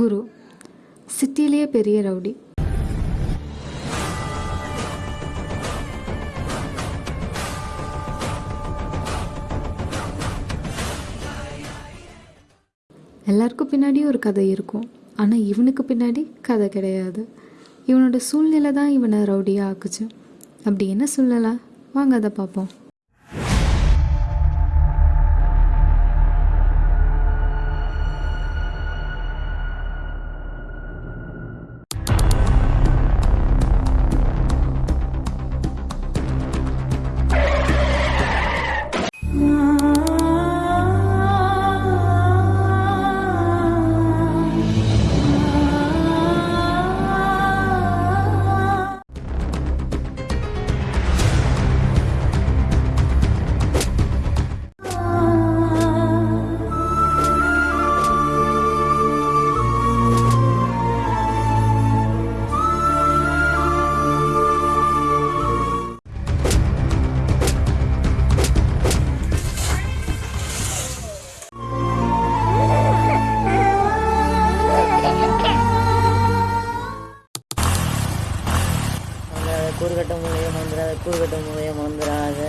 குரு சிட்டிலேயே பெரிய ரவுடி. எல்லாருக்கும் பின்னாடியும் ஒரு கதை இருக்கும். ஆனால் இவனுக்கு பின்னாடி கதை கிடையாது. இவனோட சூழ்நிலை தான் இவனை ரவுடியாக ஆக்குச்சு. அப்படி என்ன சொல்லலாம் வாங்க அதை பார்ப்போம். மந்திராத கூறுகட்ட மூலைய மந்திராத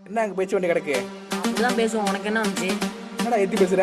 என்ன அங்கே பேச்சு வண்டி கிடக்கு? அப்படிதான் பேசுவோம். உனக்கு என்ன வந்துச்சு? என்னடா எத்தி பேசுற?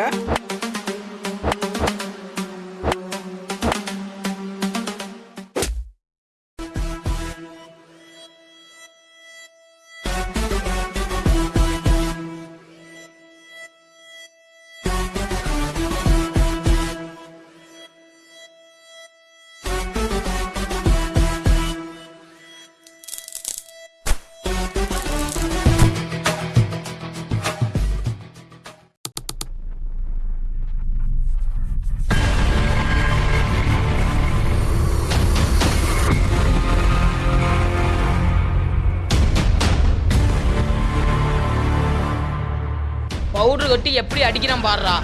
பவுடர் கொட்டி எப்படி அடிக்கிறான் பாடுறா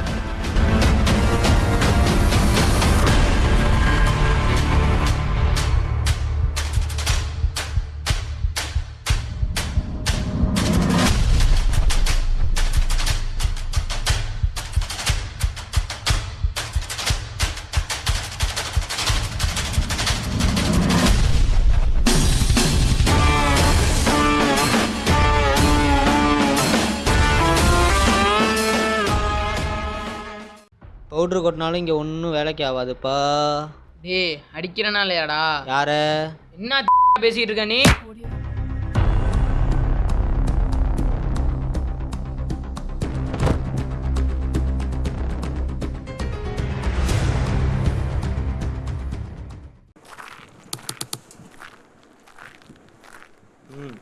பவுட்ரு கொட்டினாலும் இங்கே ஒன்றும் வேலைக்கு ஆகாதுப்பா டேய் அடிக்கிறனா இல்லையாடா யார? என்ன பேசிட்டு இருக்க நீ? ம்.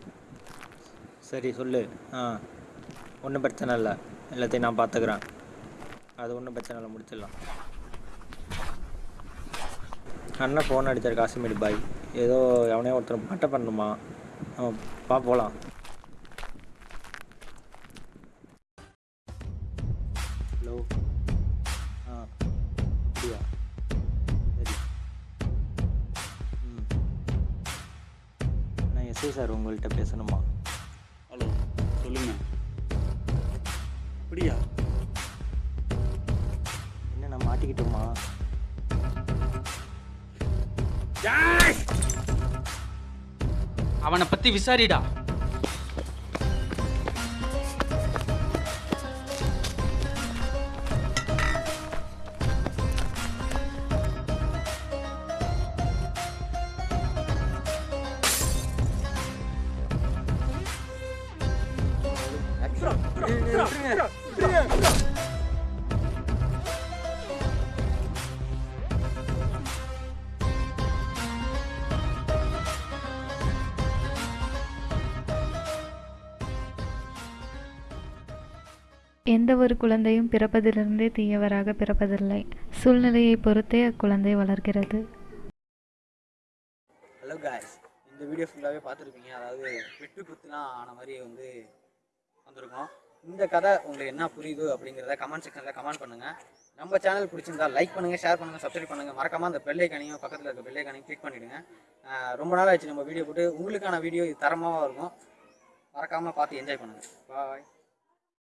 சரி சொல்லு. ஆ. ஒன்றும் பிரச்சனை இல்லை. எல்லாத்தையும் நான் பார்த்துக்கிறேன். அது ஒன்றும் பிரச்சனை இல்லை முடிச்சிடலாம். அண்ணன் ஃபோன் அடித்தார் காசிமேடு பாய். ஏதோ எவனையோ ஒருத்தர் மட்டை பண்ணணுமா? பா போகலாம் ஹலோ. ஆ அப்படியா? சரி. ம். நான் எஸ்ஐ சார் உங்கள்கிட்ட பேசணுமா? ஹலோ சொல்லுங்க. அப்படியா? மாட்டிக்கிட்டோமா அவனை பத்தி விசாரிடா. எந்த ஒரு குழந்தையும் பிறப்பதிலிருந்தே தீயவராக பிறப்பதில்லை. சூழ்நிலையை பொறுத்தே அக்குழந்தை வளர்கிறது. ஹலோ காய்ஸ் இந்த வீடியோ ஃபுல்லாகவே பார்த்துருப்பீங்க. அதாவது வெட்டு குத்துலாம் ஆன மாதிரி வந்து வந்திருக்கோம். இந்த கதை உங்களுக்கு என்ன புரியுது அப்படிங்கிறத கமெண்ட் செக்ஷனில் கமெண்ட் பண்ணுங்கள் நம்ம சேனல் பிடிச்சிருந்தா லைக் பண்ணுங்கள் ஷேர் பண்ணுங்கள் சப்ஸ்கிரைப் பண்ணுங்கள் மறக்காமல் அந்த பெல்லைக்கானையும் பக்கத்தில் இருக்க பெல்லைக்கானையும் கிளிக் பண்ணிவிடுங்க ரொம்ப நாள் ஆச்சு நம்ம வீடியோ போட்டு. உங்களுக்கான வீடியோ இது தரமாக இருக்கும். மறக்காமல் பார்த்து என்ஜாய் பண்ணுங்கள் பாய்